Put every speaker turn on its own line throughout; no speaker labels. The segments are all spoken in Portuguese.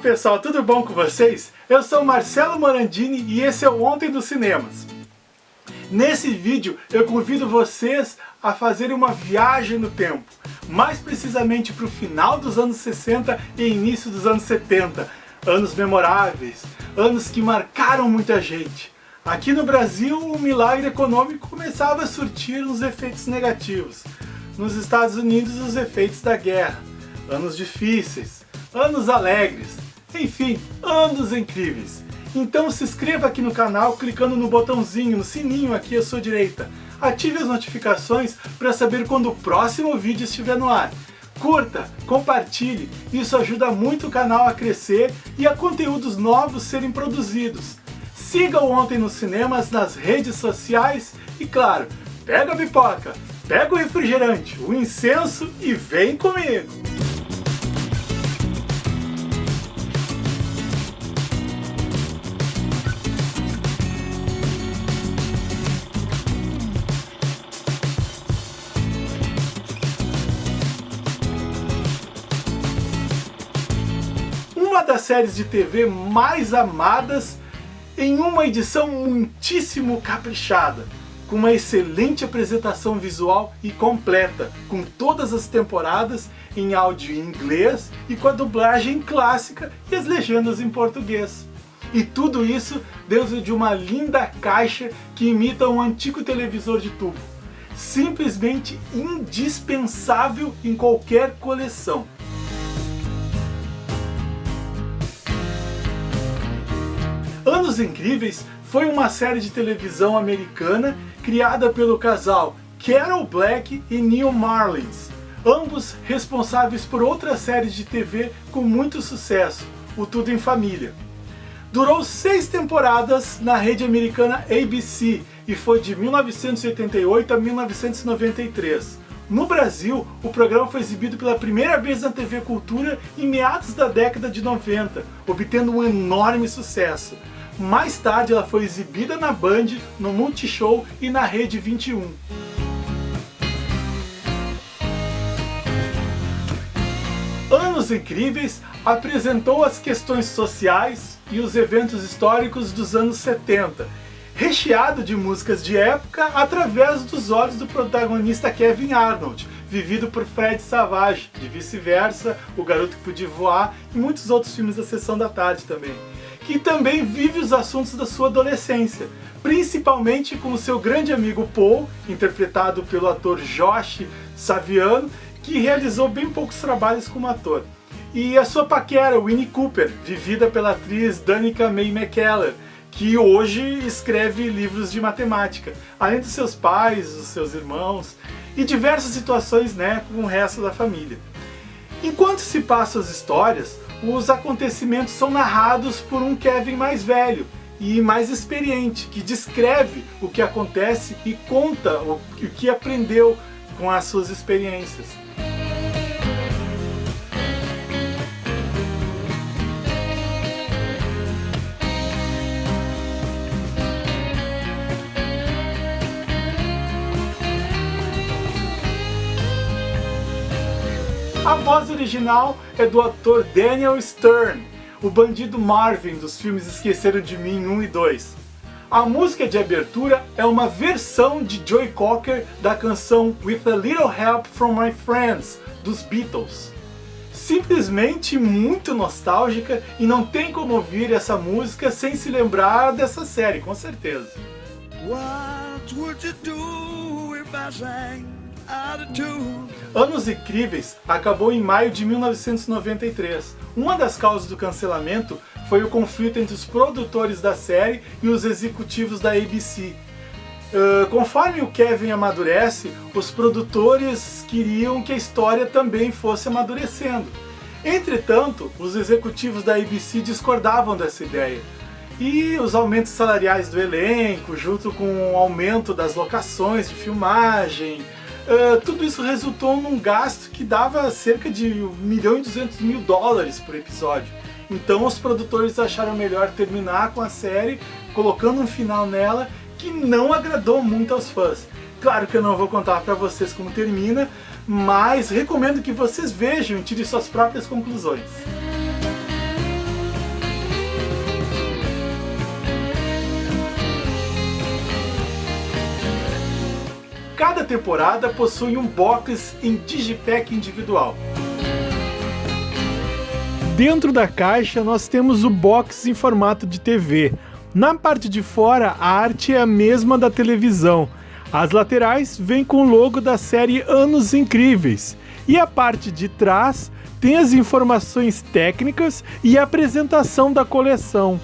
pessoal, tudo bom com vocês? Eu sou Marcelo Morandini e esse é o Ontem dos Cinemas. Nesse vídeo eu convido vocês a fazerem uma viagem no tempo, mais precisamente para o final dos anos 60 e início dos anos 70, anos memoráveis, anos que marcaram muita gente. Aqui no Brasil o milagre econômico começava a surtir uns efeitos negativos, nos Estados Unidos os efeitos da guerra, anos difíceis, anos alegres, enfim, anos incríveis. Então se inscreva aqui no canal clicando no botãozinho, no sininho aqui à sua direita. Ative as notificações para saber quando o próximo vídeo estiver no ar. Curta, compartilhe, isso ajuda muito o canal a crescer e a conteúdos novos serem produzidos. Siga o Ontem nos Cinemas nas redes sociais e claro, pega a pipoca, pega o refrigerante, o incenso e vem comigo! Das séries de TV mais amadas em uma edição muitíssimo caprichada, com uma excelente apresentação visual e completa, com todas as temporadas em áudio em inglês e com a dublagem clássica e as legendas em português. E tudo isso dentro de uma linda caixa que imita um antigo televisor de tubo. Simplesmente indispensável em qualquer coleção. Incríveis foi uma série de televisão americana criada pelo casal Carol Black e Neil Marlins, ambos responsáveis por outras séries de TV com muito sucesso, o Tudo em Família. Durou seis temporadas na rede americana ABC e foi de 1988 a 1993. No Brasil, o programa foi exibido pela primeira vez na TV Cultura em meados da década de 90, obtendo um enorme sucesso. Mais tarde ela foi exibida na Band, no Multishow e na Rede 21. Anos Incríveis apresentou as questões sociais e os eventos históricos dos anos 70, recheado de músicas de época através dos olhos do protagonista Kevin Arnold, vivido por Fred Savage, de Vice-Versa, O Garoto que Podia Voar e muitos outros filmes da Sessão da Tarde também. Que também vive os assuntos da sua adolescência, principalmente com o seu grande amigo Paul, interpretado pelo ator Josh Saviano, que realizou bem poucos trabalhos como ator. E a sua paquera, Winnie Cooper, vivida pela atriz Danica May McKellar, que hoje escreve livros de matemática, além dos seus pais, dos seus irmãos e diversas situações né, com o resto da família. Enquanto se passam as histórias, os acontecimentos são narrados por um Kevin mais velho e mais experiente, que descreve o que acontece e conta o que aprendeu com as suas experiências. A voz original é do ator Daniel Stern, o bandido Marvin dos filmes Esqueceram de Mim 1 e 2. A música de abertura é uma versão de Joy Cocker da canção With a Little Help from My Friends, dos Beatles. Simplesmente muito nostálgica e não tem como ouvir essa música sem se lembrar dessa série, com certeza. What would you do if I sang? Anos Incríveis acabou em maio de 1993. Uma das causas do cancelamento foi o conflito entre os produtores da série e os executivos da ABC. Uh, conforme o Kevin amadurece, os produtores queriam que a história também fosse amadurecendo. Entretanto, os executivos da ABC discordavam dessa ideia. E os aumentos salariais do elenco, junto com o aumento das locações de filmagem, Uh, tudo isso resultou num gasto que dava cerca de 1 milhão e 200 mil dólares por episódio. Então os produtores acharam melhor terminar com a série, colocando um final nela que não agradou muito aos fãs. Claro que eu não vou contar para vocês como termina, mas recomendo que vocês vejam e tirem suas próprias conclusões. Cada temporada possui um box em digipack individual. Dentro da caixa nós temos o box em formato de TV. Na parte de fora a arte é a mesma da televisão. As laterais vêm com o logo da série Anos Incríveis. E a parte de trás tem as informações técnicas e a apresentação da coleção.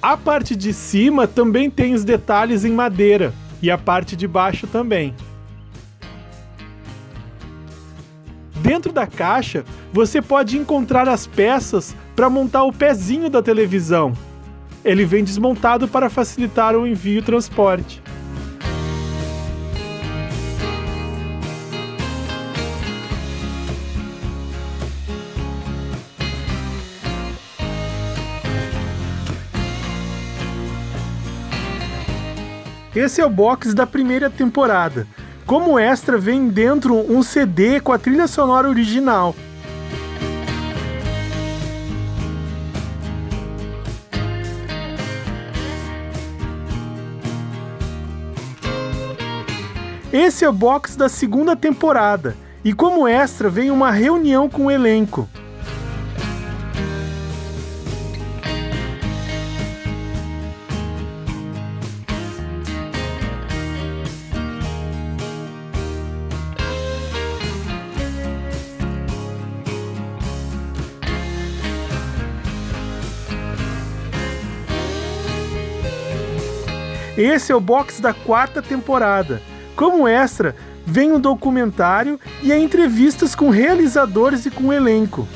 A parte de cima também tem os detalhes em madeira e a parte de baixo também. Dentro da caixa, você pode encontrar as peças para montar o pezinho da televisão. Ele vem desmontado para facilitar o envio e transporte. Esse é o box da primeira temporada. Como extra, vem dentro um CD com a trilha sonora original. Esse é o box da segunda temporada, e como extra vem uma reunião com o elenco. Esse é o box da quarta temporada. Como extra, vem um documentário e entrevistas com realizadores e com elenco.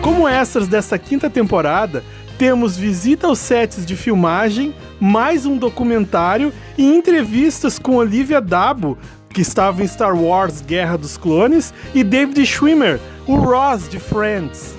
Como extras desta quinta temporada, temos visita aos sets de filmagem, mais um documentário e entrevistas com Olivia Dabo, que estava em Star Wars Guerra dos Clones, e David Schwimmer, o Ross de Friends.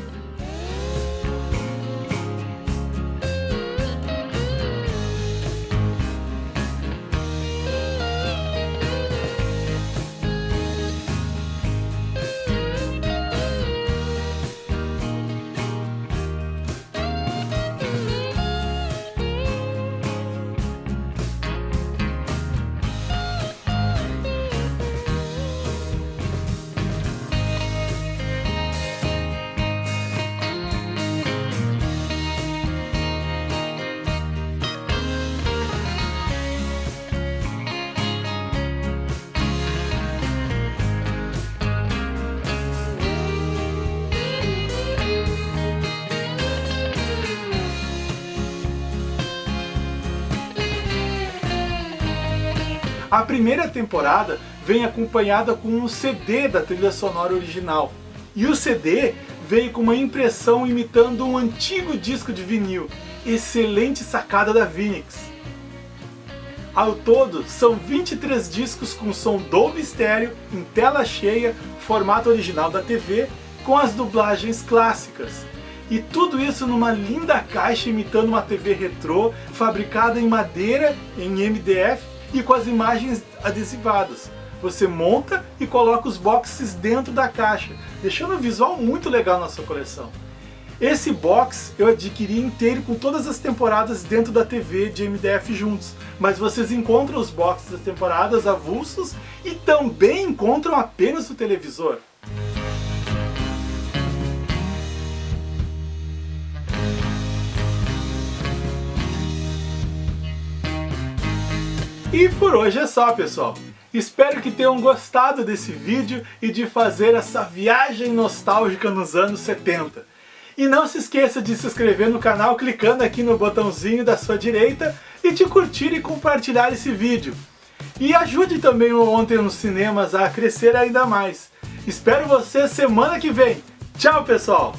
A primeira temporada vem acompanhada com um CD da trilha sonora original. E o CD veio com uma impressão imitando um antigo disco de vinil. Excelente sacada da Vinix. Ao todo, são 23 discos com som Dolby Stereo, em tela cheia, formato original da TV, com as dublagens clássicas. E tudo isso numa linda caixa imitando uma TV retrô, fabricada em madeira, em MDF e com as imagens adesivadas. Você monta e coloca os boxes dentro da caixa, deixando um visual muito legal na sua coleção. Esse box eu adquiri inteiro com todas as temporadas dentro da TV de MDF juntos, mas vocês encontram os boxes das temporadas avulsos e também encontram apenas o televisor. E por hoje é só, pessoal. Espero que tenham gostado desse vídeo e de fazer essa viagem nostálgica nos anos 70. E não se esqueça de se inscrever no canal clicando aqui no botãozinho da sua direita e de curtir e compartilhar esse vídeo. E ajude também o Ontem nos Cinemas a crescer ainda mais. Espero você semana que vem. Tchau, pessoal!